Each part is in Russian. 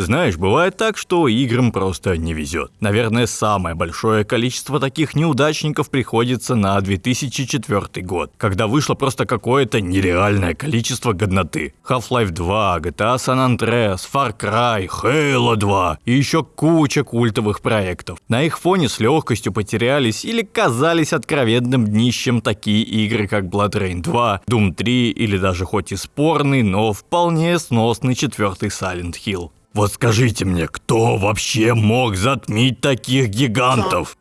Знаешь, бывает так, что играм просто не везет. Наверное, самое большое количество таких неудачников приходится на 2004 год, когда вышло просто какое-то нереальное количество годноты. Half-Life 2, GTA San Andreas, Far Cry, Halo 2 и еще куча культовых проектов. На их фоне с легкостью потерялись или казались откровенным днищем такие игры, как Blood Rain 2, Doom 3 или даже хоть и спорный, но вполне сносный четвертый Silent Hill. Вот скажите мне, кто вообще мог затмить таких гигантов?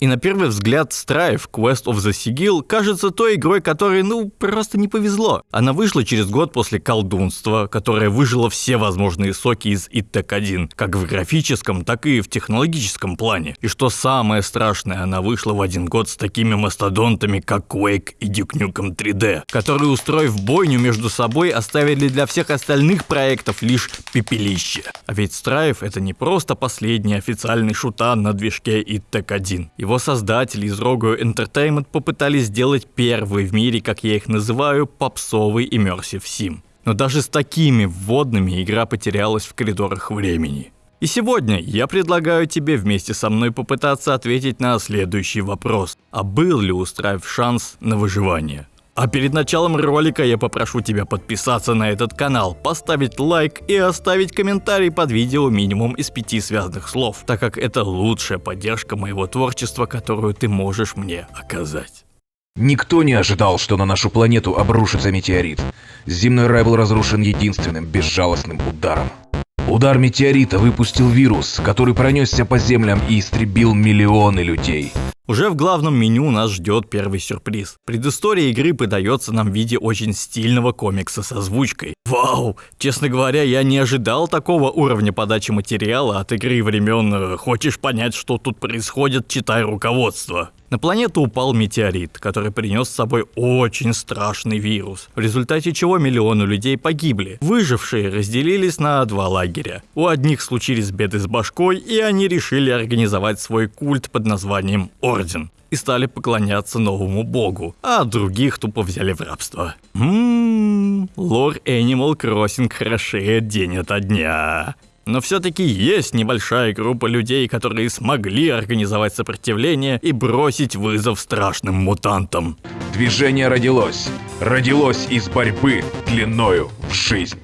И на первый взгляд Strife Quest of the Sigil кажется той игрой, которой, ну, просто не повезло. Она вышла через год после колдунства, которое выжило все возможные соки из ИТЭК 1, как в графическом, так и в технологическом плане. И что самое страшное, она вышла в один год с такими мастодонтами, как Quake и Duke Nukem 3D, которые, устроив бойню между собой, оставили для всех остальных проектов лишь пепелище. А ведь Strife это не просто последний официальный шутан на движке ИТЭК-1. Его создатели из Rogo Entertainment попытались сделать первый в мире, как я их называю, попсовый Immersive Sim. Но даже с такими вводными игра потерялась в коридорах времени. И сегодня я предлагаю тебе вместе со мной попытаться ответить на следующий вопрос. А был ли у Strife шанс на выживание? А перед началом ролика я попрошу тебя подписаться на этот канал, поставить лайк и оставить комментарий под видео минимум из пяти связанных слов, так как это лучшая поддержка моего творчества, которую ты можешь мне оказать. Никто не ожидал, что на нашу планету обрушится метеорит. Земной рай был разрушен единственным безжалостным ударом. Удар метеорита выпустил вирус, который пронесся по землям и истребил миллионы людей. Уже в главном меню нас ждет первый сюрприз. Предыстория игры подается нам в виде очень стильного комикса с озвучкой. Вау! Честно говоря, я не ожидал такого уровня подачи материала от игры времен э, «Хочешь понять, что тут происходит? Читай руководство». На планету упал метеорит, который принес с собой очень страшный вирус, в результате чего миллионы людей погибли. Выжившие разделились на два лагеря. У одних случились беды с башкой, и они решили организовать свой культ под названием Орден и стали поклоняться новому богу, а других тупо взяли в рабство. Ммм, лор Animal Crossing хорошеет день ото дня. Но все-таки есть небольшая группа людей, которые смогли организовать сопротивление и бросить вызов страшным мутантам. Движение родилось. Родилось из борьбы длиною в жизнь.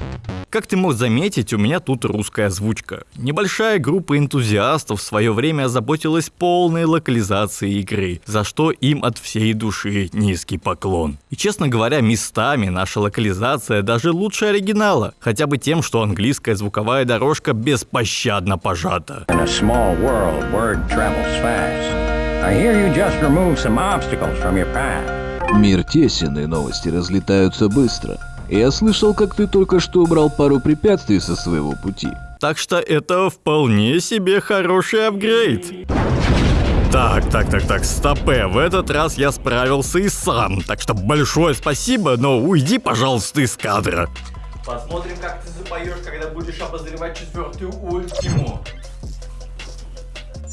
Как ты мог заметить, у меня тут русская озвучка. Небольшая группа энтузиастов в свое время озаботилась полной локализацией игры, за что им от всей души низкий поклон. И честно говоря, местами наша локализация даже лучше оригинала, хотя бы тем, что английская звуковая дорожка беспощадно пожата. World. Мир тесен, и новости разлетаются быстро. Я слышал, как ты только что убрал пару препятствий со своего пути. Так что это вполне себе хороший апгрейд. Так, так, так, так, стопе, в этот раз я справился и сам, так что большое спасибо, но уйди, пожалуйста, из кадра. Посмотрим, как ты запоешь, когда будешь обозревать четвертую ультиму.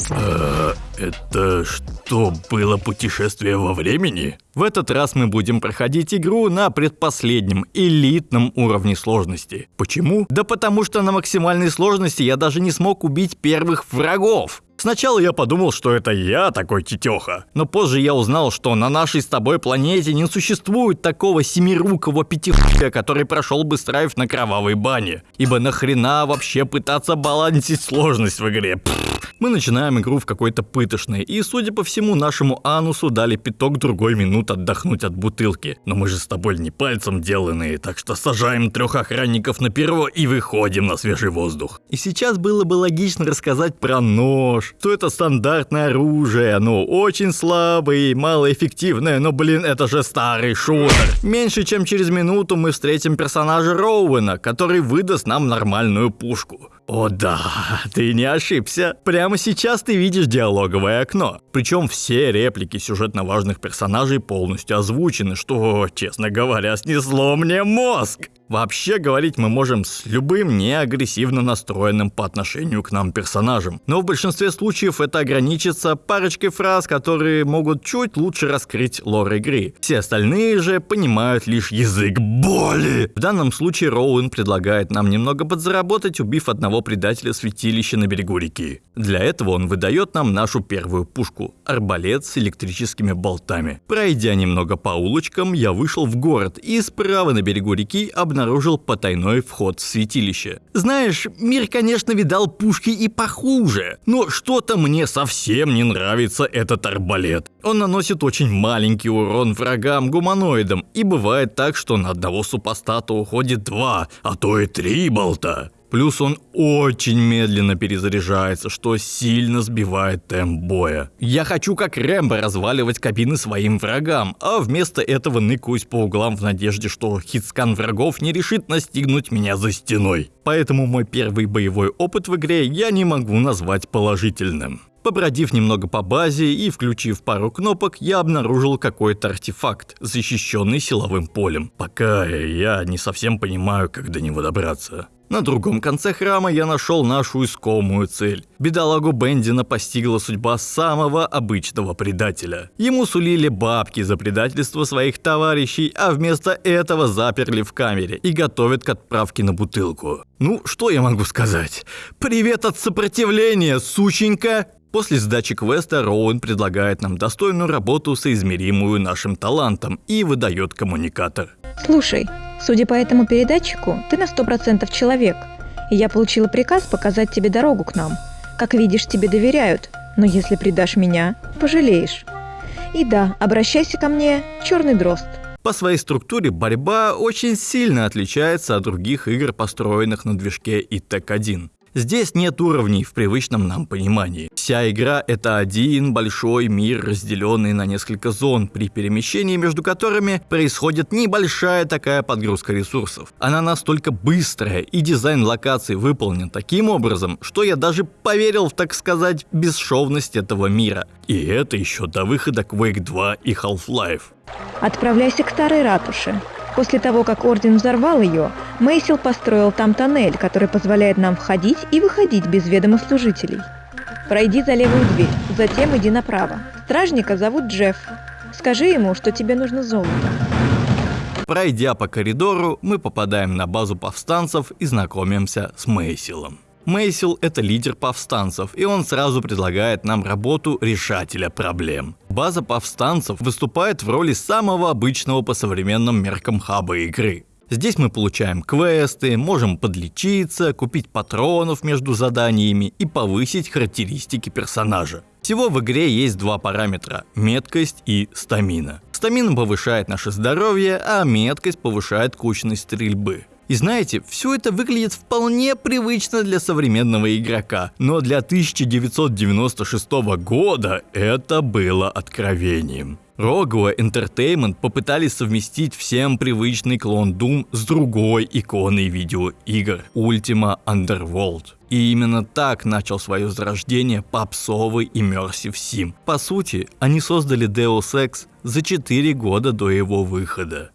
А, это что, было путешествие во времени? В этот раз мы будем проходить игру на предпоследнем, элитном уровне сложности. Почему? Да потому что на максимальной сложности я даже не смог убить первых врагов. Сначала я подумал, что это я такой тетеха, но позже я узнал, что на нашей с тобой планете не существует такого семирукого пятихуя, который прошел бы страйф на кровавой бане. Ибо нахрена вообще пытаться балансить сложность в игре? Мы начинаем игру в какой-то пытошной, и, судя по всему, нашему анусу дали пяток другой минут отдохнуть от бутылки. Но мы же с тобой не пальцем деланные, так что сажаем трех охранников на перо и выходим на свежий воздух. И сейчас было бы логично рассказать про нож, что это стандартное оружие, оно очень слабое и малоэффективное, но блин, это же старый шутер. Меньше чем через минуту мы встретим персонажа Роуэна, который выдаст нам нормальную пушку. О да, ты не ошибся. Прямо сейчас ты видишь диалоговое окно. Причем все реплики сюжетно важных персонажей полностью озвучены, что, честно говоря, снесло мне мозг. Вообще говорить мы можем с любым неагрессивно настроенным по отношению к нам персонажем. Но в большинстве случаев это ограничится парочкой фраз, которые могут чуть лучше раскрыть лор игры. Все остальные же понимают лишь язык боли. В данном случае Роуэн предлагает нам немного подзаработать, убив одного предателя святилища на берегу реки. Для этого он выдает нам нашу первую пушку – арбалет с электрическими болтами. Пройдя немного по улочкам, я вышел в город и справа на берегу реки обнаружил обнаружил потайной вход в святилище. Знаешь, мир, конечно, видал пушки и похуже, но что-то мне совсем не нравится этот арбалет. Он наносит очень маленький урон врагам-гуманоидам, и бывает так, что на одного супостата уходит два, а то и три болта. Плюс он очень медленно перезаряжается, что сильно сбивает темп боя. Я хочу как Рэмбо разваливать кабины своим врагам, а вместо этого ныкаюсь по углам в надежде, что хитскан врагов не решит настигнуть меня за стеной. Поэтому мой первый боевой опыт в игре я не могу назвать положительным. Побродив немного по базе и включив пару кнопок, я обнаружил какой-то артефакт, защищенный силовым полем. Пока я не совсем понимаю, как до него добраться. На другом конце храма я нашел нашу искомую цель. Бедолагу Бендина постигла судьба самого обычного предателя. Ему сулили бабки за предательство своих товарищей, а вместо этого заперли в камере и готовят к отправке на бутылку. Ну, что я могу сказать? Привет от сопротивления, сученька! После сдачи квеста Роуэн предлагает нам достойную работу, соизмеримую нашим талантом, и выдает коммуникатор. Слушай, судя по этому передатчику, ты на сто процентов человек, и я получила приказ показать тебе дорогу к нам. Как видишь, тебе доверяют, но если предашь меня, пожалеешь. И да, обращайся ко мне, черный дрозд. По своей структуре борьба очень сильно отличается от других игр, построенных на движке ИТЭК-1. Здесь нет уровней в привычном нам понимании. Вся игра — это один большой мир, разделенный на несколько зон, при перемещении между которыми происходит небольшая такая подгрузка ресурсов. Она настолько быстрая, и дизайн локаций выполнен таким образом, что я даже поверил в, так сказать, бесшовность этого мира. И это еще до выхода Quake 2 и Half-Life. Отправляйся к старой ратуше. После того, как Орден взорвал ее, Мейсил построил там тоннель, который позволяет нам входить и выходить без ведома служителей. Пройди за левую дверь, затем иди направо. Стражника зовут Джефф. Скажи ему, что тебе нужно золото. Пройдя по коридору, мы попадаем на базу повстанцев и знакомимся с Мейсилом. Мейсил – это лидер повстанцев, и он сразу предлагает нам работу решателя проблем. База повстанцев выступает в роли самого обычного по современным меркам хаба игры. Здесь мы получаем квесты, можем подлечиться, купить патронов между заданиями и повысить характеристики персонажа. Всего в игре есть два параметра – меткость и стамина. Стамина повышает наше здоровье, а меткость повышает кучность стрельбы. И знаете, все это выглядит вполне привычно для современного игрока, но для 1996 года это было откровением. Rogue Entertainment попытались совместить всем привычный клон Doom с другой иконой видеоигр – Ultima Underworld. И именно так начал свое зарождение попсовый Immersive Sim. По сути, они создали Deus Ex за 4 года до его выхода.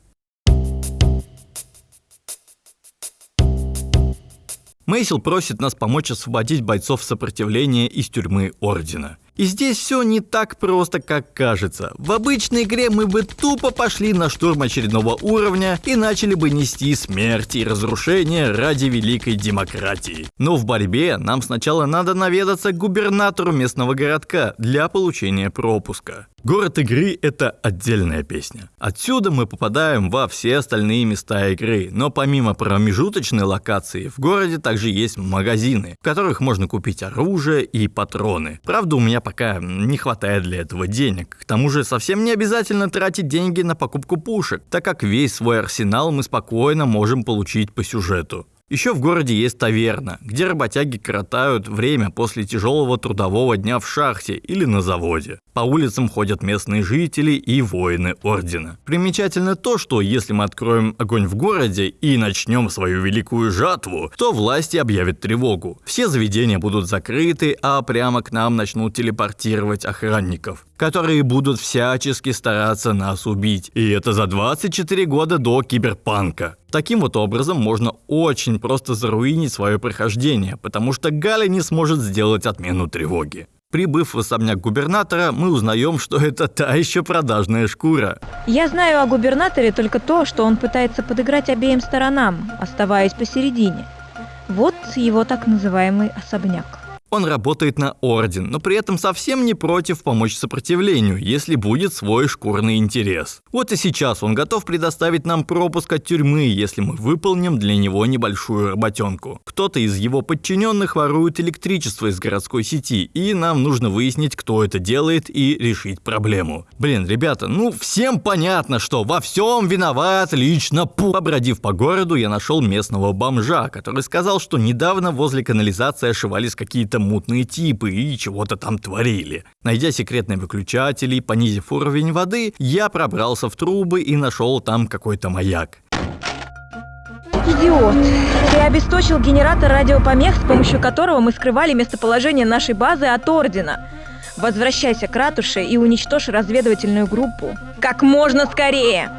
Мейсил просит нас помочь освободить бойцов сопротивления из тюрьмы Ордена. И здесь все не так просто, как кажется. В обычной игре мы бы тупо пошли на штурм очередного уровня и начали бы нести смерть и разрушение ради великой демократии. Но в борьбе нам сначала надо наведаться к губернатору местного городка для получения пропуска. Город игры — это отдельная песня. Отсюда мы попадаем во все остальные места игры, но помимо промежуточной локации, в городе также есть магазины, в которых можно купить оружие и патроны. Правда, у меня пока не хватает для этого денег. К тому же совсем не обязательно тратить деньги на покупку пушек, так как весь свой арсенал мы спокойно можем получить по сюжету. Еще в городе есть таверна, где работяги коротают время после тяжелого трудового дня в шахте или на заводе. По улицам ходят местные жители и воины Ордена. Примечательно то, что если мы откроем огонь в городе и начнем свою великую жатву, то власти объявят тревогу. Все заведения будут закрыты, а прямо к нам начнут телепортировать охранников, которые будут всячески стараться нас убить. И это за 24 года до киберпанка. Таким вот образом можно очень просто заруинить свое прохождение, потому что Галя не сможет сделать отмену тревоги. Прибыв в особняк губернатора, мы узнаем, что это та еще продажная шкура. Я знаю о губернаторе только то, что он пытается подыграть обеим сторонам, оставаясь посередине. Вот его так называемый особняк. Он работает на Орден, но при этом совсем не против помочь сопротивлению, если будет свой шкурный интерес. Вот и сейчас он готов предоставить нам пропуск от тюрьмы, если мы выполним для него небольшую работенку. Кто-то из его подчиненных ворует электричество из городской сети, и нам нужно выяснить, кто это делает и решить проблему. Блин, ребята, ну всем понятно, что во всем виноват лично Пу. Побродив по городу, я нашел местного бомжа, который сказал, что недавно возле канализации ошивались какие-то мутные типы и чего-то там творили. Найдя секретные выключатели понизив уровень воды, я пробрался в трубы и нашел там какой-то маяк. Идиот! Ты обесточил генератор радиопомех, с помощью которого мы скрывали местоположение нашей базы от Ордена. Возвращайся к ратуше и уничтожь разведывательную группу. Как можно скорее!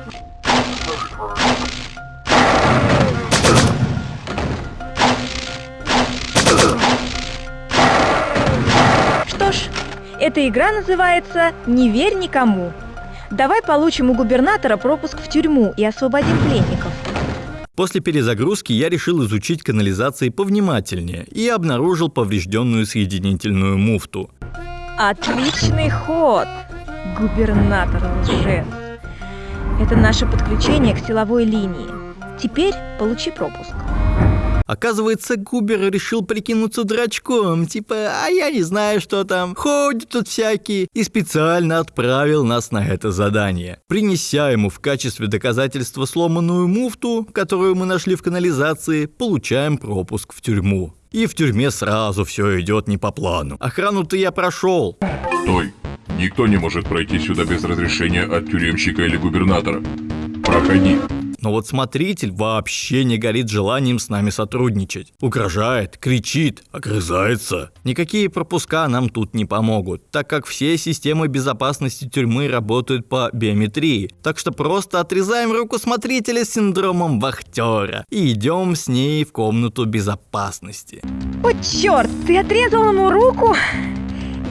Эта игра называется «Не верь никому». Давай получим у губернатора пропуск в тюрьму и освободим пленников. После перезагрузки я решил изучить канализации повнимательнее и обнаружил поврежденную соединительную муфту. Отличный ход, губернатор лжец. Это наше подключение к силовой линии. Теперь получи пропуск. Оказывается, Губер решил прикинуться дурачком, типа, а я не знаю, что там, ходят тут всякие, и специально отправил нас на это задание. Принеся ему в качестве доказательства сломанную муфту, которую мы нашли в канализации, получаем пропуск в тюрьму. И в тюрьме сразу все идет не по плану. Охрану-то я прошел. Стой! Никто не может пройти сюда без разрешения от тюремщика или губернатора. Проходи. Но вот смотритель вообще не горит желанием с нами сотрудничать. Угрожает, кричит, огрызается. Никакие пропуска нам тут не помогут, так как все системы безопасности тюрьмы работают по биометрии. Так что просто отрезаем руку смотрителя с синдромом вахтера и идем с ней в комнату безопасности. О, черт, ты отрезал ему руку?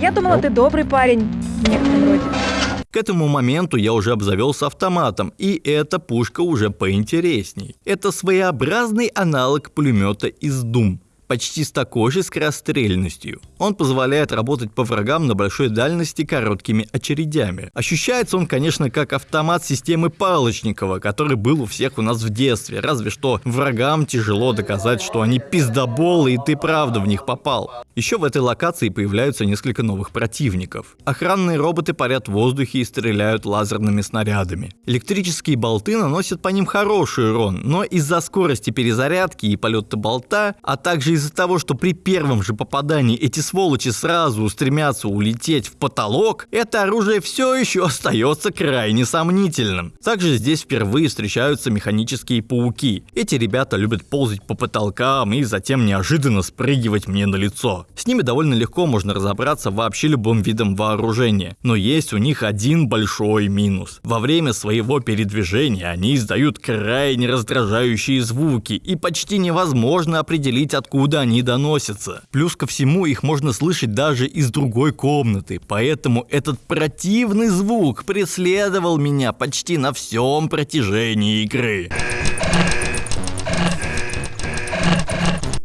Я думала, ты добрый парень в некотором роде. К этому моменту я уже обзавелся автоматом, и эта пушка уже поинтересней. Это своеобразный аналог пулемета из Doom почти с такой же скорострельностью. Он позволяет работать по врагам на большой дальности короткими очередями. Ощущается он, конечно, как автомат системы Палочникова, который был у всех у нас в детстве, разве что врагам тяжело доказать, что они пиздоболы и ты правда в них попал. Еще в этой локации появляются несколько новых противников. Охранные роботы парят в воздухе и стреляют лазерными снарядами. Электрические болты наносят по ним хороший урон, но из-за скорости перезарядки и полета болта, а также из-за того, что при первом же попадании эти сволочи сразу устремятся улететь в потолок, это оружие все еще остается крайне сомнительным. Также здесь впервые встречаются механические пауки. Эти ребята любят ползать по потолкам и затем неожиданно спрыгивать мне на лицо. С ними довольно легко можно разобраться вообще любым видом вооружения, но есть у них один большой минус. Во время своего передвижения они издают крайне раздражающие звуки и почти невозможно определить откуда откуда они доносятся. Плюс ко всему их можно слышать даже из другой комнаты, поэтому этот противный звук преследовал меня почти на всем протяжении игры.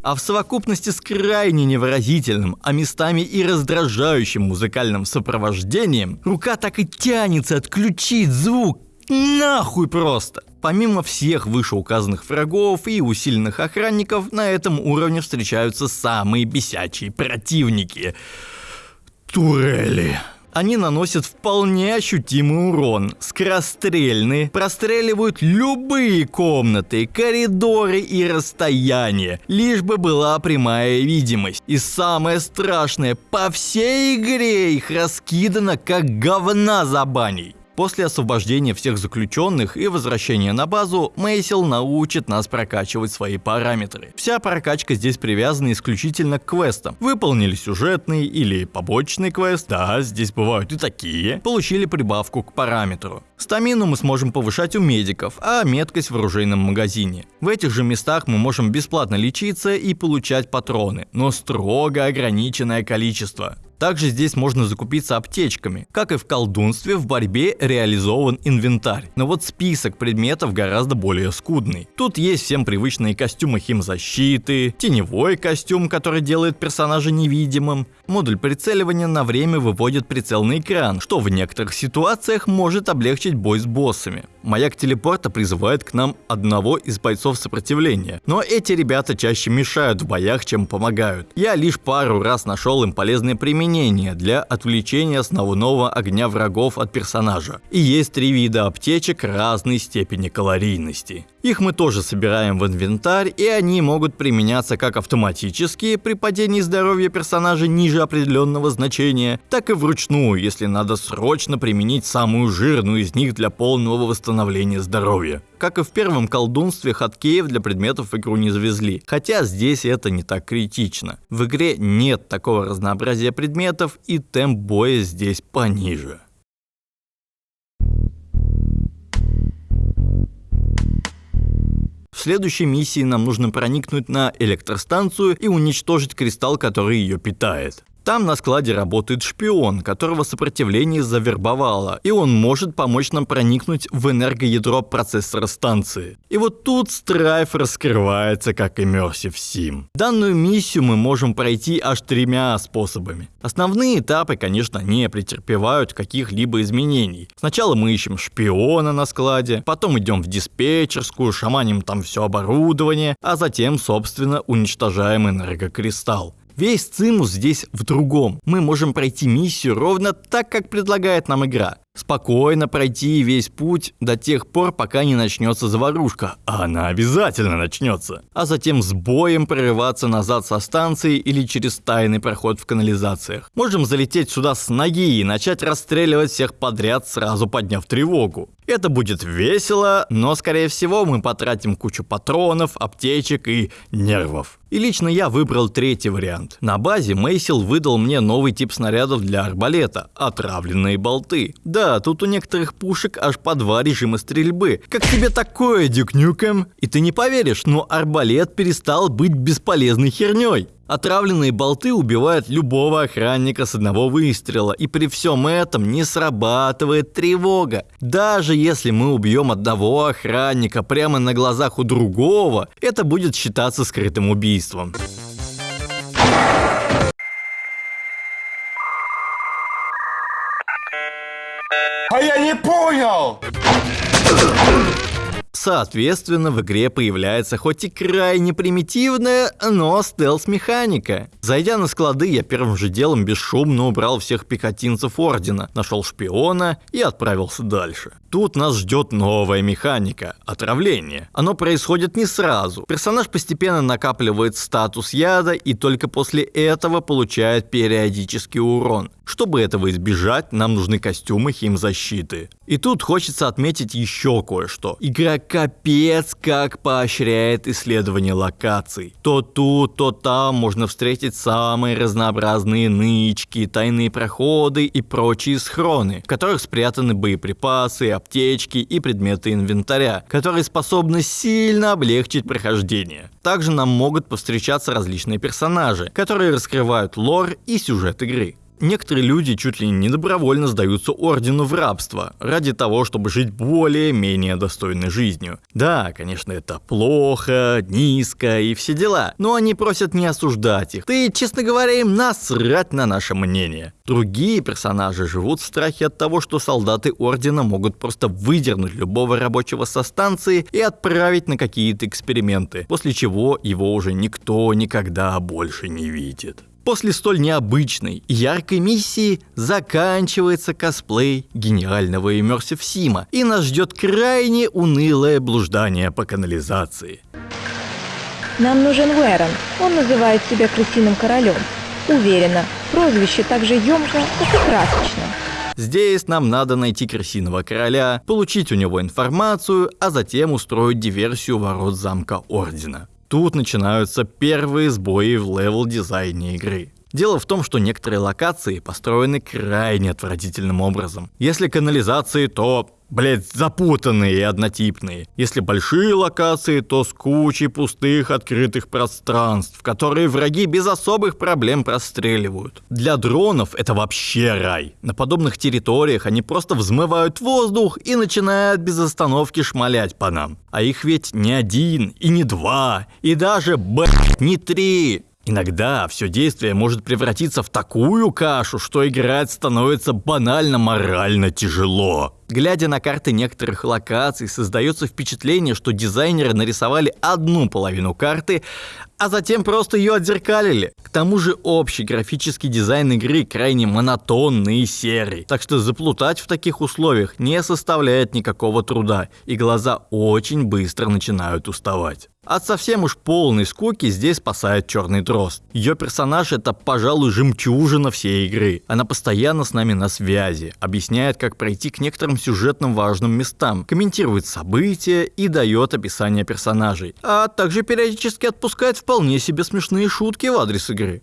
а в совокупности с крайне невыразительным, а местами и раздражающим музыкальным сопровождением, рука так и тянется отключить звук. Нахуй просто! Помимо всех вышеуказанных врагов и усиленных охранников, на этом уровне встречаются самые бесячие противники. Турели. Они наносят вполне ощутимый урон, скорострельны, простреливают любые комнаты, коридоры и расстояния, лишь бы была прямая видимость. И самое страшное, по всей игре их раскидано как говна за баней. После освобождения всех заключенных и возвращения на базу, Мейсил научит нас прокачивать свои параметры. Вся прокачка здесь привязана исключительно к квестам. Выполнили сюжетный или побочный квест, да, здесь бывают и такие, получили прибавку к параметру. Стамину мы сможем повышать у медиков, а меткость в оружейном магазине. В этих же местах мы можем бесплатно лечиться и получать патроны, но строго ограниченное количество. Также здесь можно закупиться аптечками. Как и в колдунстве, в борьбе реализован инвентарь. Но вот список предметов гораздо более скудный. Тут есть всем привычные костюмы химзащиты, теневой костюм, который делает персонажа невидимым, модуль прицеливания на время выводит прицел на экран, что в некоторых ситуациях может облегчить бой с боссами. Маяк телепорта призывает к нам одного из бойцов сопротивления, но эти ребята чаще мешают в боях, чем помогают. Я лишь пару раз нашел им полезное применение применение для отвлечения основного огня врагов от персонажа. И есть три вида аптечек разной степени калорийности. Их мы тоже собираем в инвентарь, и они могут применяться как автоматически при падении здоровья персонажа ниже определенного значения, так и вручную, если надо срочно применить самую жирную из них для полного восстановления здоровья. Как и в первом колдунстве, хаткеев для предметов в игру не завезли, хотя здесь это не так критично. В игре нет такого разнообразия предметов и темп боя здесь пониже. В следующей миссии нам нужно проникнуть на электростанцию и уничтожить кристалл, который ее питает. Там на складе работает шпион, которого сопротивление завербовало, и он может помочь нам проникнуть в энергоядро процессора станции. И вот тут Страйф раскрывается как Immersive Sim. Данную миссию мы можем пройти аж тремя способами. Основные этапы, конечно, не претерпевают каких-либо изменений. Сначала мы ищем шпиона на складе, потом идем в диспетчерскую, шаманим там все оборудование, а затем, собственно, уничтожаем энергокристалл. Весь цимус здесь в другом. Мы можем пройти миссию ровно так, как предлагает нам игра. Спокойно пройти весь путь до тех пор, пока не начнется заварушка. А она обязательно начнется. А затем с боем прорываться назад со станции или через тайный проход в канализациях. Можем залететь сюда с ноги и начать расстреливать всех подряд, сразу подняв тревогу. Это будет весело, но скорее всего мы потратим кучу патронов, аптечек и нервов. И лично я выбрал третий вариант. На базе Мейсил выдал мне новый тип снарядов для арбалета – отравленные болты. Да, тут у некоторых пушек аж по два режима стрельбы. Как тебе такое, Дюк Нюкем? И ты не поверишь, но арбалет перестал быть бесполезной херней. Отравленные болты убивают любого охранника с одного выстрела, и при всем этом не срабатывает тревога. Даже если мы убьем одного охранника прямо на глазах у другого, это будет считаться скрытым убийством. А я не понял! Соответственно, в игре появляется хоть и крайне примитивная, но стелс-механика. Зайдя на склады, я первым же делом бесшумно убрал всех пехотинцев Ордена, нашел шпиона и отправился дальше. Тут нас ждет новая механика – отравление. Оно происходит не сразу. Персонаж постепенно накапливает статус яда и только после этого получает периодический урон. Чтобы этого избежать, нам нужны костюмы химзащиты. И тут хочется отметить еще кое-что. Игра капец как поощряет исследование локаций. То тут, то там можно встретить самые разнообразные нычки, тайные проходы и прочие схроны, в которых спрятаны боеприпасы, аптечки и предметы инвентаря, которые способны сильно облегчить прохождение. Также нам могут повстречаться различные персонажи, которые раскрывают лор и сюжет игры. Некоторые люди чуть ли не добровольно сдаются ордену в рабство, ради того, чтобы жить более-менее достойной жизнью. Да, конечно, это плохо, низко и все дела, но они просят не осуждать их. Ты, честно говоря, им насрать на наше мнение. Другие персонажи живут в страхе от того, что солдаты ордена могут просто выдернуть любого рабочего со станции и отправить на какие-то эксперименты, после чего его уже никто никогда больше не видит. После столь необычной и яркой миссии заканчивается косплей гениального Immersive Сима, и нас ждет крайне унылое блуждание по канализации. Нам нужен Уэрон. Он называет себя крысиным королем. Уверена, прозвище так же емко, как и красочно. Здесь нам надо найти крысиного короля, получить у него информацию, а затем устроить диверсию ворот замка Ордена. Тут начинаются первые сбои в level-дизайне игры. Дело в том, что некоторые локации построены крайне отвратительным образом. Если канализации, то блять, запутанные и однотипные. Если большие локации, то с кучей пустых открытых пространств, которые враги без особых проблем простреливают. Для дронов это вообще рай. На подобных территориях они просто взмывают в воздух и начинают без остановки шмалять по нам. А их ведь не один, и не два, и даже, блять, не три. Иногда все действие может превратиться в такую кашу, что играть становится банально морально тяжело. Глядя на карты некоторых локаций, создается впечатление, что дизайнеры нарисовали одну половину карты, а затем просто ее отзеркалили. К тому же общий графический дизайн игры крайне монотонный и серый, так что заплутать в таких условиях не составляет никакого труда, и глаза очень быстро начинают уставать. От совсем уж полной скуки здесь спасает Черный Дрозд. Ее персонаж это, пожалуй, жемчужина всей игры. Она постоянно с нами на связи, объясняет, как пройти к некоторым сюжетным важным местам, комментирует события и дает описание персонажей, а также периодически отпускает вполне себе смешные шутки в адрес игры.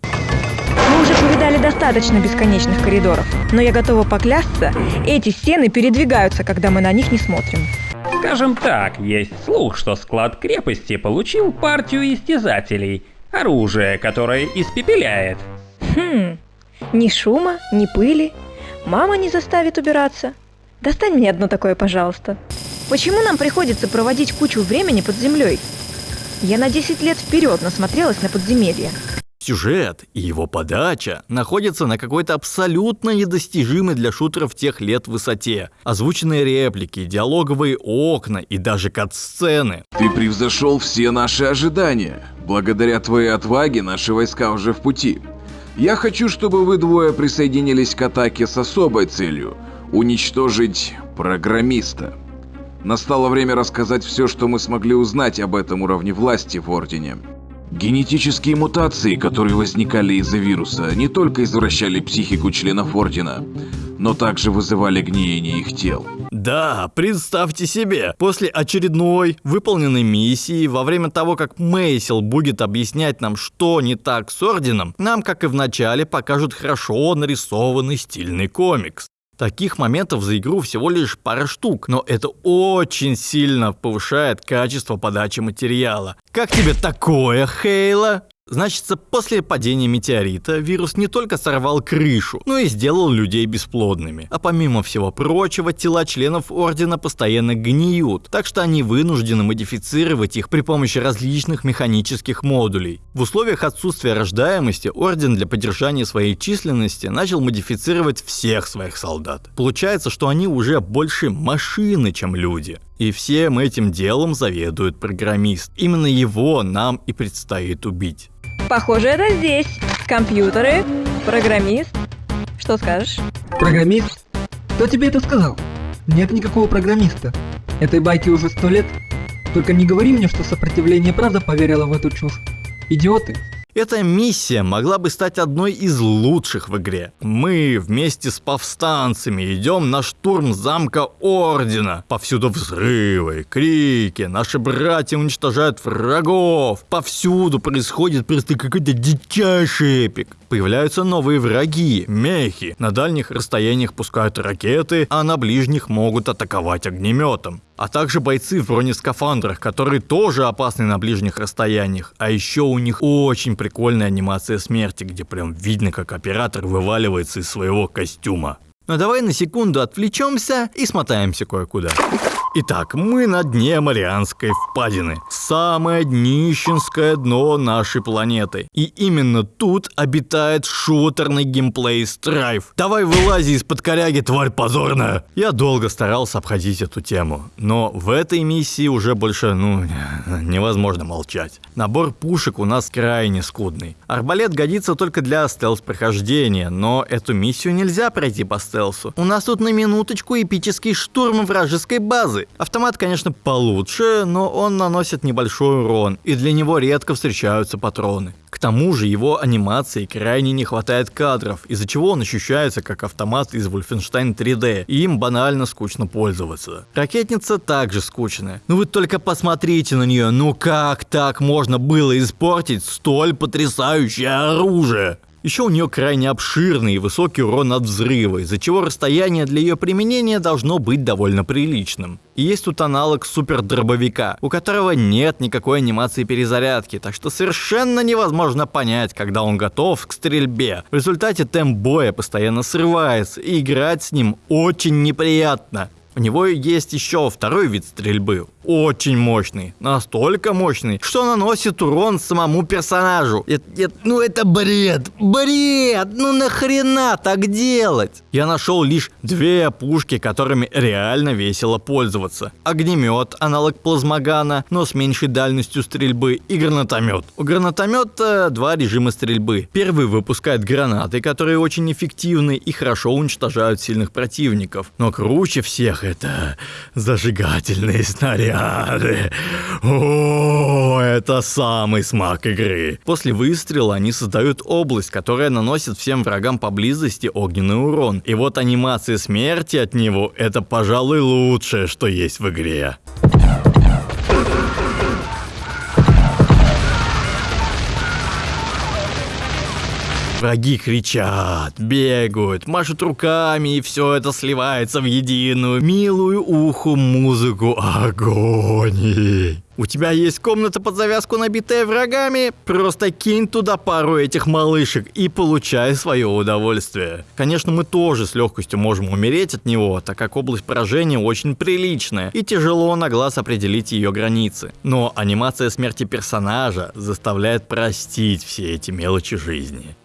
Мы уже повидали достаточно бесконечных коридоров, но я готова поклясться, эти стены передвигаются, когда мы на них не смотрим. Скажем так, есть слух, что склад крепости получил партию истязателей. Оружие, которое испепеляет. Хм, ни шума, ни пыли. Мама не заставит убираться. Достань мне одно такое, пожалуйста. Почему нам приходится проводить кучу времени под землей? Я на 10 лет вперед насмотрелась на подземелья. Сюжет и его подача находятся на какой-то абсолютно недостижимой для шутеров тех лет высоте. Озвученные реплики, диалоговые окна и даже кат-сцены. Ты превзошел все наши ожидания. Благодаря твоей отваге наши войска уже в пути. Я хочу, чтобы вы двое присоединились к атаке с особой целью – уничтожить программиста. Настало время рассказать все, что мы смогли узнать об этом уровне власти в Ордене. Генетические мутации, которые возникали из-за вируса, не только извращали психику членов Ордена, но также вызывали гниение их тел. Да, представьте себе, после очередной выполненной миссии, во время того, как Мейсел будет объяснять нам, что не так с Орденом, нам, как и в начале, покажут хорошо нарисованный стильный комикс. Таких моментов за игру всего лишь пара штук, но это очень сильно повышает качество подачи материала. Как тебе такое, Хейла? Значит, после падения метеорита вирус не только сорвал крышу, но и сделал людей бесплодными. А помимо всего прочего, тела членов Ордена постоянно гниют, так что они вынуждены модифицировать их при помощи различных механических модулей. В условиях отсутствия рождаемости Орден для поддержания своей численности начал модифицировать всех своих солдат. Получается, что они уже больше машины, чем люди. И всем этим делом заведует программист. Именно его нам и предстоит убить. Похоже, это здесь. Компьютеры, программист. Что скажешь? Программист? Кто тебе это сказал? Нет никакого программиста. Этой байке уже сто лет. Только не говори мне, что сопротивление правда поверило в эту чушь. Идиоты. Эта миссия могла бы стать одной из лучших в игре. Мы вместе с повстанцами идем на штурм замка Ордена. Повсюду взрывы, крики, наши братья уничтожают врагов. Повсюду происходит просто какой-то дичайший эпик. Появляются новые враги, мехи. На дальних расстояниях пускают ракеты, а на ближних могут атаковать огнеметом а также бойцы в бронескафандрах, которые тоже опасны на ближних расстояниях. А еще у них очень прикольная анимация смерти, где прям видно, как оператор вываливается из своего костюма. Но давай на секунду отвлечемся и смотаемся кое-куда. Итак, мы на дне Марианской впадины. Самое днищенское дно нашей планеты. И именно тут обитает шутерный геймплей Страйф. Давай вылази из-под коряги, тварь позорная. Я долго старался обходить эту тему. Но в этой миссии уже больше, ну, невозможно молчать. Набор пушек у нас крайне скудный. Арбалет годится только для стелс-прохождения, но эту миссию нельзя пройти по стелсу. У нас тут на минуточку эпический штурм вражеской базы. Автомат, конечно, получше, но он наносит небольшой урон, и для него редко встречаются патроны. К тому же его анимации крайне не хватает кадров, из-за чего он ощущается как автомат из Wolfenstein 3D, и им банально скучно пользоваться. Ракетница также скучная. Ну вы только посмотрите на нее, ну как так можно было испортить столь потрясающее оружие? Еще у нее крайне обширный и высокий урон от взрыва, из-за чего расстояние для ее применения должно быть довольно приличным. И есть тут аналог супер-дробовика, у которого нет никакой анимации перезарядки, так что совершенно невозможно понять, когда он готов к стрельбе. В результате темп боя постоянно срывается, и играть с ним очень неприятно. У него есть еще второй вид стрельбы, очень мощный, настолько мощный, что наносит урон самому персонажу. Это, это, ну это бред, бред, ну нахрена так делать? Я нашел лишь две пушки, которыми реально весело пользоваться. Огнемет, аналог плазмогана, но с меньшей дальностью стрельбы, и гранатомет. У гранатомета два режима стрельбы. Первый выпускает гранаты, которые очень эффективны и хорошо уничтожают сильных противников. Но круче всех это зажигательные снаряды. О, это самый смак игры. После выстрела они создают область, которая наносит всем врагам поблизости огненный урон. И вот анимация смерти от него это, пожалуй, лучшее, что есть в игре. Враги кричат, бегают, машут руками, и все это сливается в единую, милую уху музыку агонии. У тебя есть комната под завязку, набитая врагами? Просто кинь туда пару этих малышек и получай свое удовольствие. Конечно, мы тоже с легкостью можем умереть от него, так как область поражения очень приличная, и тяжело на глаз определить ее границы. Но анимация смерти персонажа заставляет простить все эти мелочи жизни.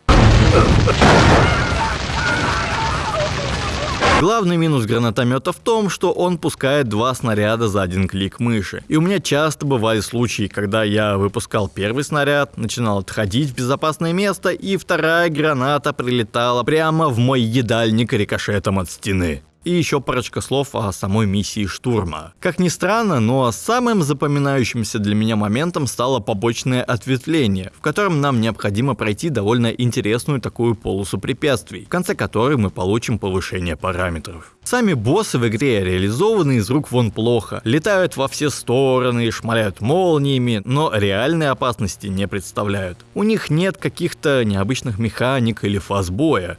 Главный минус гранатомета в том, что он пускает два снаряда за один клик мыши. И у меня часто бывали случаи, когда я выпускал первый снаряд, начинал отходить в безопасное место, и вторая граната прилетала прямо в мой едальник рикошетом от стены и еще парочка слов о самой миссии штурма. Как ни странно, но самым запоминающимся для меня моментом стало побочное ответвление, в котором нам необходимо пройти довольно интересную такую полосу препятствий, в конце которой мы получим повышение параметров. Сами боссы в игре реализованы из рук вон плохо, летают во все стороны, шмаляют молниями, но реальной опасности не представляют. У них нет каких-то необычных механик или фаз боя.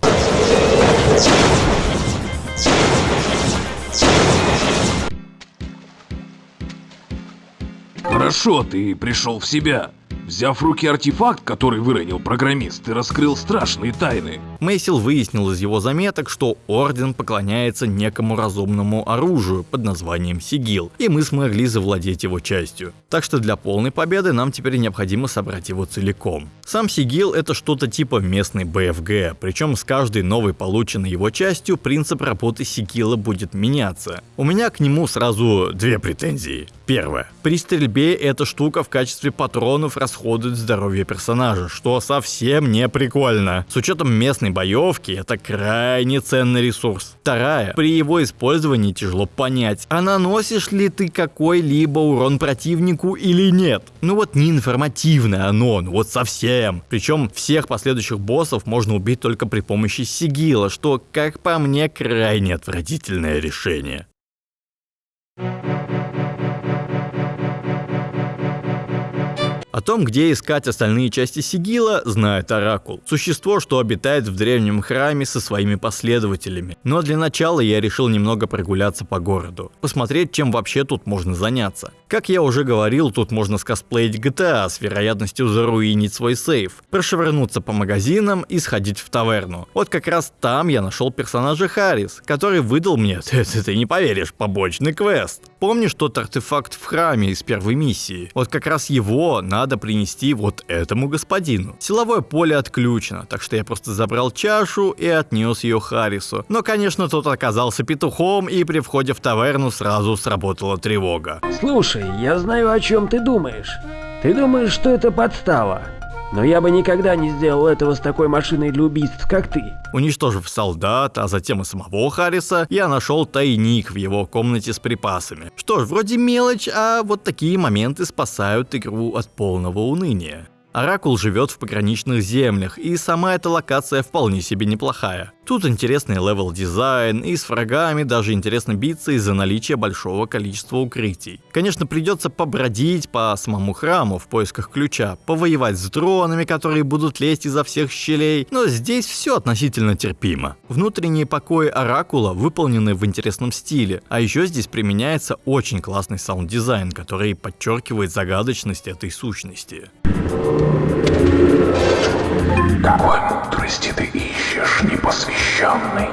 Хорошо, ты пришел в себя. Взяв в руки артефакт, который выронил программист, ты раскрыл страшные тайны. Мейсил выяснил из его заметок, что Орден поклоняется некому разумному оружию под названием Сигил, и мы смогли завладеть его частью. Так что для полной победы нам теперь необходимо собрать его целиком. Сам Сигил это что-то типа местной БФГ, причем с каждой новой полученной его частью принцип работы Сигила будет меняться. У меня к нему сразу две претензии. Первое. При стрельбе эта штука в качестве патронов расходует здоровье персонажа, что совсем не прикольно. С учетом местной боевки, это крайне ценный ресурс. Вторая. При его использовании тяжело понять, а наносишь ли ты какой-либо урон противнику или нет. Ну вот не информативное оно, ну вот совсем. Причем всех последующих боссов можно убить только при помощи сигила, что, как по мне, крайне отвратительное решение. От том, где искать остальные части сигила, знает Оракул. Существо, что обитает в древнем храме со своими последователями. Но для начала я решил немного прогуляться по городу. Посмотреть, чем вообще тут можно заняться. Как я уже говорил, тут можно скосплеить GTA с вероятностью заруинить свой сейф, прошвырнуться по магазинам и сходить в таверну. Вот как раз там я нашел персонажа Харрис, который выдал мне, ты, ты, ты не поверишь, побочный квест. Помнишь тот артефакт в храме из первой миссии? Вот как раз его надо принести вот этому господину. Силовое поле отключено, так что я просто забрал чашу и отнес ее Харрису. Но, конечно, тот оказался петухом, и при входе в таверну сразу сработала тревога. Слушай, я знаю, о чем ты думаешь. Ты думаешь, что это подстава. Но я бы никогда не сделал этого с такой машиной для убийств, как ты. Уничтожив солдат, а затем и самого Харриса, я нашел тайник в его комнате с припасами. Что ж, вроде мелочь, а вот такие моменты спасают игру от полного уныния. Оракул живет в пограничных землях, и сама эта локация вполне себе неплохая. Тут интересный level design, и с врагами даже интересно биться из-за наличия большого количества укрытий. Конечно, придется побродить по самому храму в поисках ключа, повоевать с дронами, которые будут лезть изо всех щелей, но здесь все относительно терпимо. Внутренние покои Оракула выполнены в интересном стиле, а еще здесь применяется очень классный саунд-дизайн, который подчеркивает загадочность этой сущности. Какой мудрости ты ищешь, непосвященный?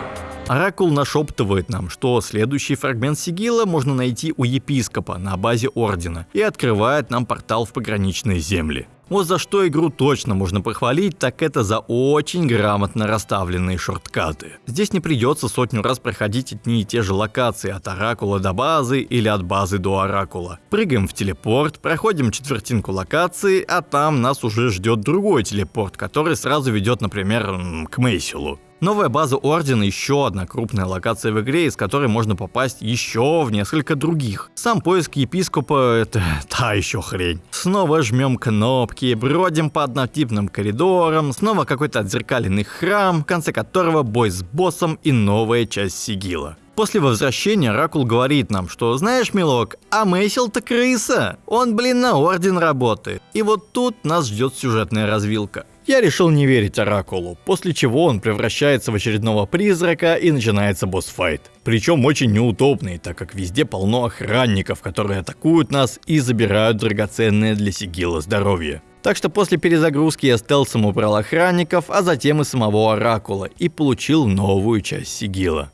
Оракул нашептывает нам, что следующий фрагмент сигила можно найти у епископа на базе Ордена и открывает нам портал в пограничные земли. Вот за что игру точно можно похвалить, так это за очень грамотно расставленные шорткаты. Здесь не придется сотню раз проходить одни и те же локации от Оракула до базы или от базы до Оракула. Прыгаем в телепорт, проходим четвертинку локации, а там нас уже ждет другой телепорт, который сразу ведет, например, к Мейсилу. Новая база Ордена еще одна крупная локация в игре, из которой можно попасть еще в несколько других. Сам поиск епископа это та еще хрень. Снова жмем кнопки, бродим по однотипным коридорам, снова какой-то отзеркаленный храм, в конце которого бой с боссом и новая часть сигила. После возвращения Ракул говорит нам, что знаешь, милок, а Мейсил-то крыса. Он, блин, на орден работает. И вот тут нас ждет сюжетная развилка. Я решил не верить Оракулу, после чего он превращается в очередного призрака и начинается босс-файт. Причем очень неудобный, так как везде полно охранников, которые атакуют нас и забирают драгоценное для сигила здоровье. Так что после перезагрузки я стелсом убрал охранников, а затем и самого Оракула и получил новую часть сигила.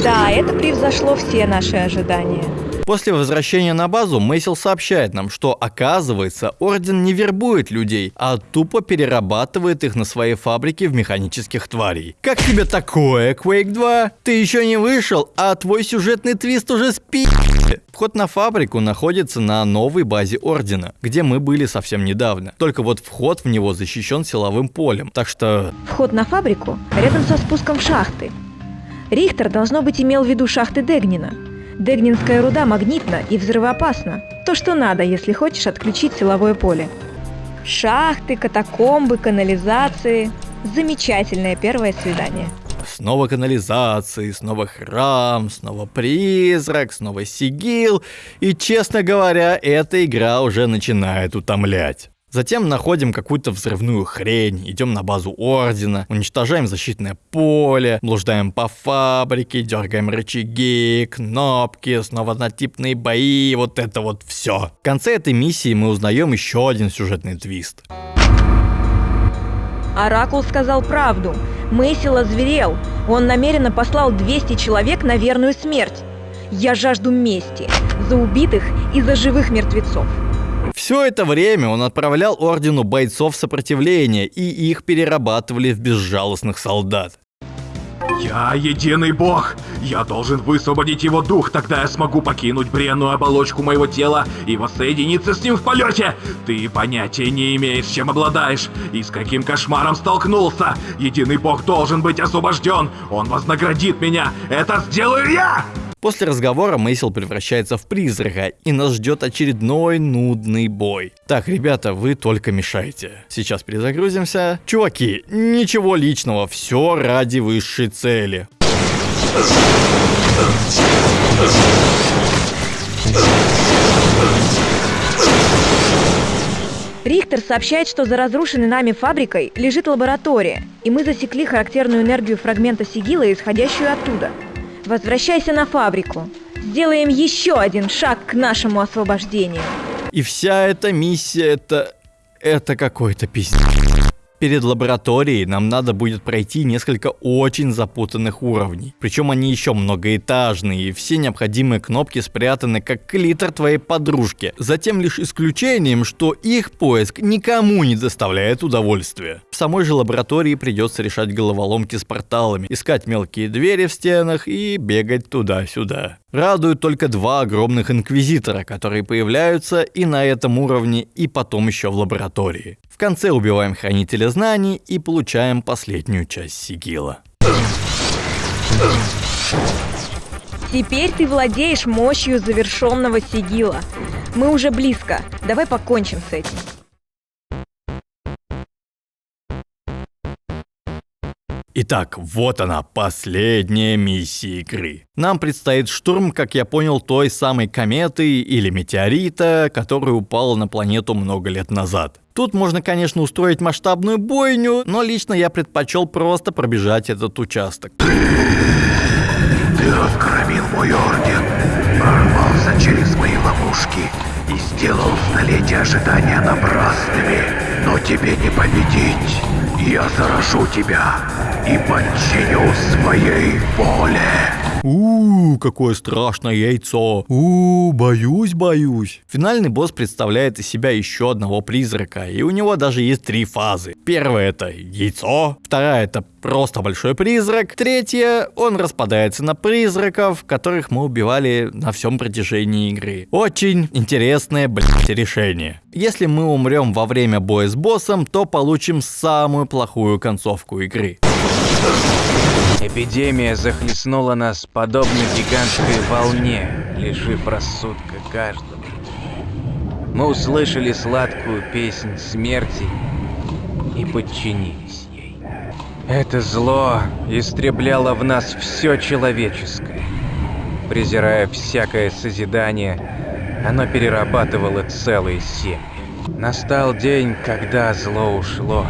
Да, это превзошло все наши ожидания. После возвращения на базу Мейсил сообщает нам, что оказывается Орден не вербует людей, а тупо перерабатывает их на своей фабрике в механических тварей. Как тебе такое, Quake 2? Ты еще не вышел, а твой сюжетный твист уже спи... Вход на фабрику находится на новой базе Ордена, где мы были совсем недавно. Только вот вход в него защищен силовым полем, так что... Вход на фабрику рядом со спуском в шахты. Рихтер, должно быть, имел в виду шахты Дегнина. Дегнинская руда магнитна и взрывоопасна. То, что надо, если хочешь отключить силовое поле. Шахты, катакомбы, канализации. Замечательное первое свидание. Снова канализации, снова храм, снова призрак, снова сигил. И, честно говоря, эта игра уже начинает утомлять. Затем находим какую-то взрывную хрень, идем на базу Ордена, уничтожаем защитное поле, блуждаем по фабрике, дергаем рычаги, кнопки, снова однотипные бои, вот это вот все. В конце этой миссии мы узнаем еще один сюжетный твист. Оракул сказал правду. Мэйсил озверел. Он намеренно послал 200 человек на верную смерть. Я жажду мести. За убитых и за живых мертвецов. Все это время он отправлял ордену бойцов сопротивления, и их перерабатывали в безжалостных солдат. Я единый бог! Я должен высвободить его дух, тогда я смогу покинуть бренную оболочку моего тела и воссоединиться с ним в полете! Ты понятия не имеешь, чем обладаешь и с каким кошмаром столкнулся! Единый бог должен быть освобожден! Он вознаградит меня! Это сделаю я! После разговора Мейсел превращается в призрака, и нас ждет очередной нудный бой. Так, ребята, вы только мешаете. Сейчас перезагрузимся. Чуваки, ничего личного, все ради высшей цели. Рихтер сообщает, что за разрушенной нами фабрикой лежит лаборатория, и мы засекли характерную энергию фрагмента сигила, исходящую оттуда. Возвращайся на фабрику. Сделаем еще один шаг к нашему освобождению. И вся эта миссия это... это какой-то пиздец. Перед лабораторией нам надо будет пройти несколько очень запутанных уровней. Причем они еще многоэтажные, и все необходимые кнопки спрятаны как клитор твоей подружки. Затем лишь исключением, что их поиск никому не доставляет удовольствия. В самой же лаборатории придется решать головоломки с порталами, искать мелкие двери в стенах и бегать туда-сюда. Радуют только два огромных инквизитора, которые появляются и на этом уровне, и потом еще в лаборатории. В конце убиваем хранителя знаний и получаем последнюю часть сигила. Теперь ты владеешь мощью завершенного сигила. Мы уже близко. Давай покончим с этим. Итак, вот она, последняя миссия игры. Нам предстоит штурм, как я понял, той самой кометы или метеорита, которая упала на планету много лет назад. Тут можно, конечно, устроить масштабную бойню, но лично я предпочел просто пробежать этот участок. Ты раскромил мой орден, прорвался через мои ловушки и сделал столетия ожидания напрасными. Но тебе не победить. Я заражу тебя и подчиню своей воле. Ууу, какое страшное яйцо. Ууу, боюсь, боюсь. Финальный босс представляет из себя еще одного призрака, и у него даже есть три фазы. Первая это яйцо, вторая это просто большой призрак, третья он распадается на призраков, которых мы убивали на всем протяжении игры. Очень интересное, блядь, решение. Если мы умрем во время боя с боссом, то получим самую плохую концовку игры. Эпидемия захлестнула нас подобно гигантской волне, лишив рассудка каждого. Мы услышали сладкую песнь смерти и подчинились ей. Это зло истребляло в нас все человеческое. Презирая всякое созидание, оно перерабатывало целые семьи. Настал день, когда зло ушло,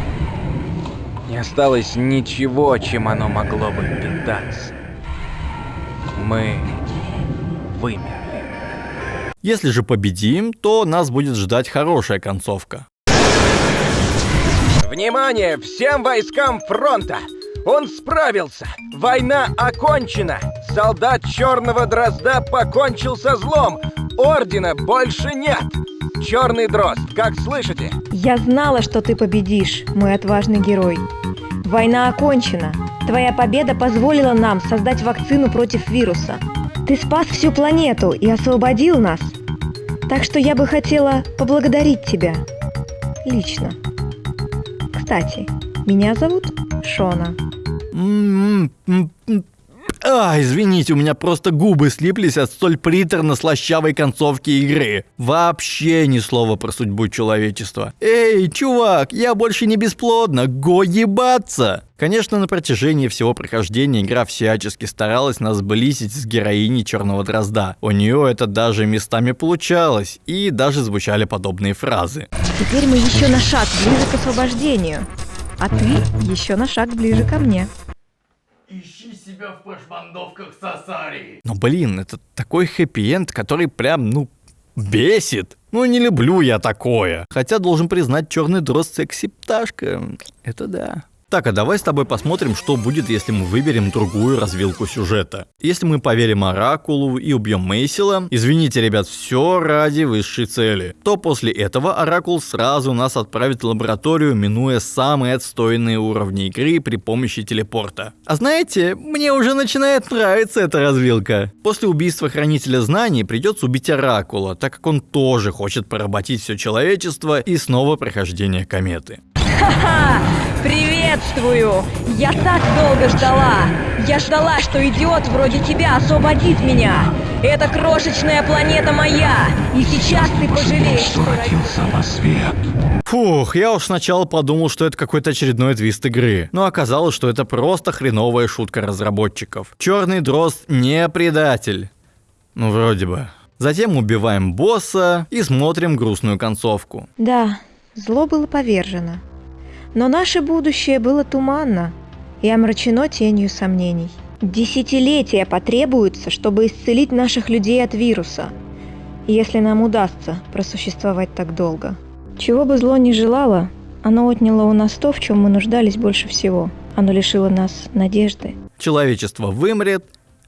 не осталось ничего, чем оно могло бы питаться. Мы вымерли. Если же победим, то нас будет ждать хорошая концовка. Внимание всем войскам фронта! Он справился! Война окончена! Солдат Черного Дрозда покончил со злом! Ордена больше нет! Черный Дрозд, как слышите? Я знала, что ты победишь, мой отважный герой. Война окончена. Твоя победа позволила нам создать вакцину против вируса. Ты спас всю планету и освободил нас. Так что я бы хотела поблагодарить тебя. Лично. Кстати, меня зовут Шона. А, извините, у меня просто губы слиплись от столь приторно-слащавой концовки игры. Вообще ни слова про судьбу человечества. Эй, чувак, я больше не бесплодна, го ебаться! Конечно, на протяжении всего прохождения игра всячески старалась нас сблизить с героиней Черного Дрозда. У нее это даже местами получалось, и даже звучали подобные фразы. Теперь мы еще на шаг ближе к освобождению, а ты еще на шаг ближе ко мне. Ищи себя в прошмандовках Сасари. Но блин, это такой хэппи-энд, который прям, ну, бесит. Ну, не люблю я такое. Хотя, должен признать, черный дрозд секси-пташка. Это да. Так, а давай с тобой посмотрим, что будет, если мы выберем другую развилку сюжета. Если мы поверим Оракулу и убьем Мейсила, извините, ребят, все ради высшей цели, то после этого Оракул сразу нас отправит в лабораторию, минуя самые отстойные уровни игры при помощи телепорта. А знаете, мне уже начинает нравиться эта развилка. После убийства Хранителя Знаний придется убить Оракула, так как он тоже хочет поработить все человечество и снова прохождение кометы. Ха-ха! Приветствую! Я так долго ждала! Я ждала, что идиот вроде тебя освободит меня! Эта крошечная планета моя! И сейчас ты пожалеешь, что родился на свет. Фух, я уж сначала подумал, что это какой-то очередной твист игры, но оказалось, что это просто хреновая шутка разработчиков. Черный дрозд не предатель. Ну, вроде бы. Затем убиваем босса и смотрим грустную концовку. Да, зло было повержено. Но наше будущее было туманно и омрачено тенью сомнений. Десятилетия потребуются, чтобы исцелить наших людей от вируса, если нам удастся просуществовать так долго. Чего бы зло ни желало, оно отняло у нас то, в чем мы нуждались больше всего. Оно лишило нас надежды. Человечество вымрет,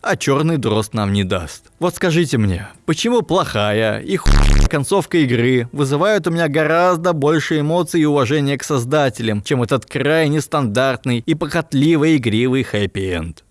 а черный дрозд нам не даст. Вот скажите мне, почему плохая и хуйная концовка игры вызывают у меня гораздо больше эмоций и уважения к создателям, чем этот крайне стандартный и похотливый игривый хэппи-энд?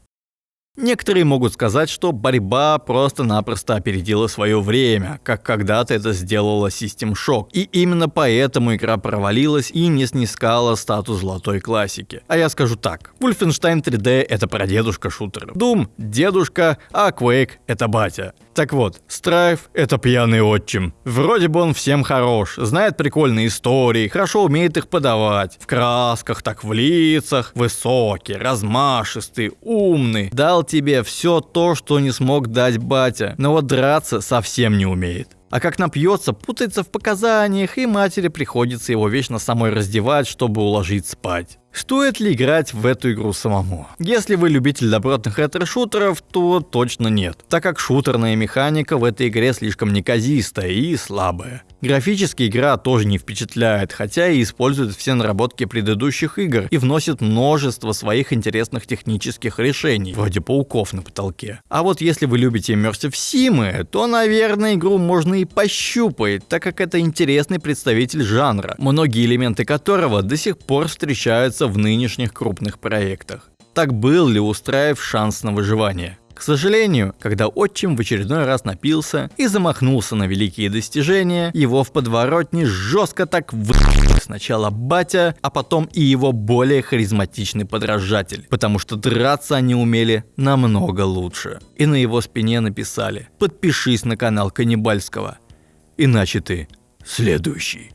Некоторые могут сказать, что борьба просто-напросто опередила свое время, как когда-то это сделала System Shock, и именно поэтому игра провалилась и не снискала статус золотой классики. А я скажу так, Wolfenstein 3D это прадедушка шутеров, Doom – дедушка, а Quake – это батя. Так вот, Страйф — это пьяный отчим. Вроде бы он всем хорош, знает прикольные истории, хорошо умеет их подавать. В красках, так в лицах, высокий, размашистый, умный. Дал тебе все то, что не смог дать батя, но вот драться совсем не умеет. А как напьется, путается в показаниях, и матери приходится его вечно самой раздевать, чтобы уложить спать. Стоит ли играть в эту игру самому? Если вы любитель добротных ретро-шутеров, то точно нет, так как шутерная механика в этой игре слишком неказистая и слабая. Графически игра тоже не впечатляет, хотя и использует все наработки предыдущих игр и вносит множество своих интересных технических решений, вроде пауков на потолке. А вот если вы любите Immersive Sim, то, наверное, игру можно и пощупать, так как это интересный представитель жанра, многие элементы которого до сих пор встречаются в нынешних крупных проектах. Так был ли устраив шанс на выживание? К сожалению, когда отчим в очередной раз напился и замахнулся на великие достижения, его в подворотне жестко так вы... Сначала батя, а потом и его более харизматичный подражатель, потому что драться они умели намного лучше. И на его спине написали «Подпишись на канал Каннибальского, иначе ты следующий».